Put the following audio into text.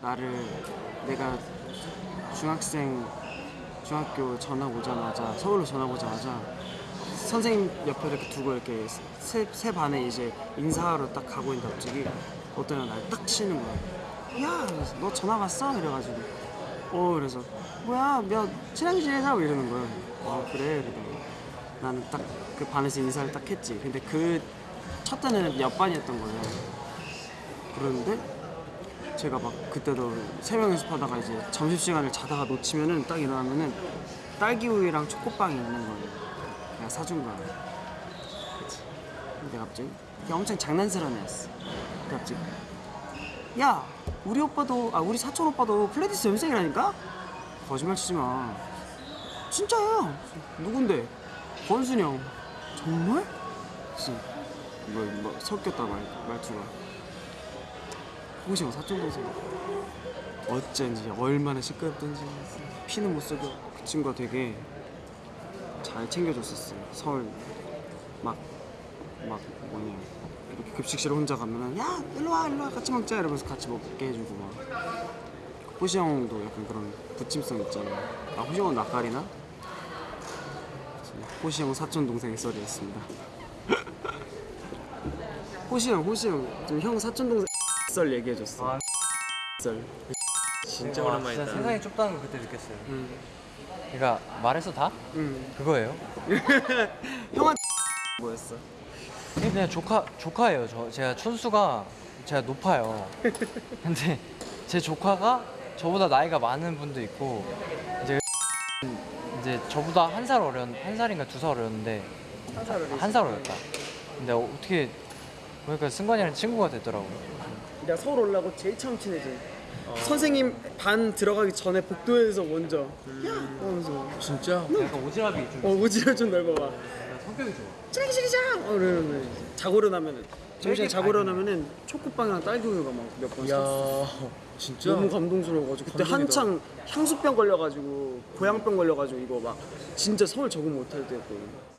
나를 내가 중학생 중학교 전학 오자마자 서울로 전학 오자마자 선생님 옆에 이렇게 두고 이렇게 세, 세 반에 이제 인사하러 딱 가고 있는데 갑자기 어떤 애가 날딱 치는 거야. 야 너 전학 왔어? 이래가지고. 어 그래서 뭐야 야 친하게 지내자? 뭐 이러는 거야. 아 그래? 그러더니 나는 딱 그 반에서 인사를 딱 했지. 근데 그 첫 때는 옆반이었던 거예요. 그러는데 제가 막 그때도 새벽 연습하다가 이제 점심시간을 자다가 놓치면은 딱 일어나면은 딸기 우유랑 초코빵이 있는 거예요. 내가 사준 거야. 그치. 근데 갑자기 걔 엄청 장난스러운 애였어. 근데 갑자기 야 우리 오빠도 아 우리 사촌 오빠도 플레디스 연생이라니까? 거짓말 치지 마 진짜야 누군데? 권순이 형 정말? 무슨 뭐, 뭐 섞였다 말, 말투가 호시 형 사촌 동생 어쩐지 얼마나 시끄럽던지 피는 못 속여. 그 친구가 되게 잘 챙겨줬었어 서울 막 막 뭐냐 이렇게 급식실 혼자 가면은 야 일로 와 일로 와 같이 먹자. 이러면서 같이 먹게 해주고 막. 호시 형도 약간 그런 부침성 있잖아 아 호시 형은 낯가리나? 호시 형 사촌 동생의 썰이었습니다. 호시 형 호시 형좀 형 사촌 동생 썰 얘기해줬어 아. 썰 진짜 와, 오랜만이다. 진짜 세상이 좁다는 걸 그때 느꼈어요. 응. 그러니까 말해서 다 응. 그거예요. 형한 뭐였어? 그냥 조카 조카예요. 저 제가 촌수가 제가 높아요. 근데 제 조카가 저보다 나이가 많은 분도 있고 이제 이제 저보다 한 살 어렸 한 살인가 두 살 어렸는데 한 살 어렸다. 근데 어떻게 보니까 승관이랑 친구가 됐더라고. 내가 서울 올라고 제일 처음 친해지. 선생님 반 들어가기 전에 복도에서 먼저 야 하면서 진짜? 약간 오지랖이 좀 어 오지랖 좀 넓어봐. 성격이 좋아. 찌르기 찌르자. 어 이러면 자고 일어나면은 정신에 자고 일어나면은 초코빵이랑 딸기 우유가 막 몇 번. 샀어. 야 진짜? 너무 감동스러워가지고 그때 감동이다. 한창 향수병 걸려가지고 고양병 걸려가지고 이거 막 진짜 서울 적응 못할 때였거든.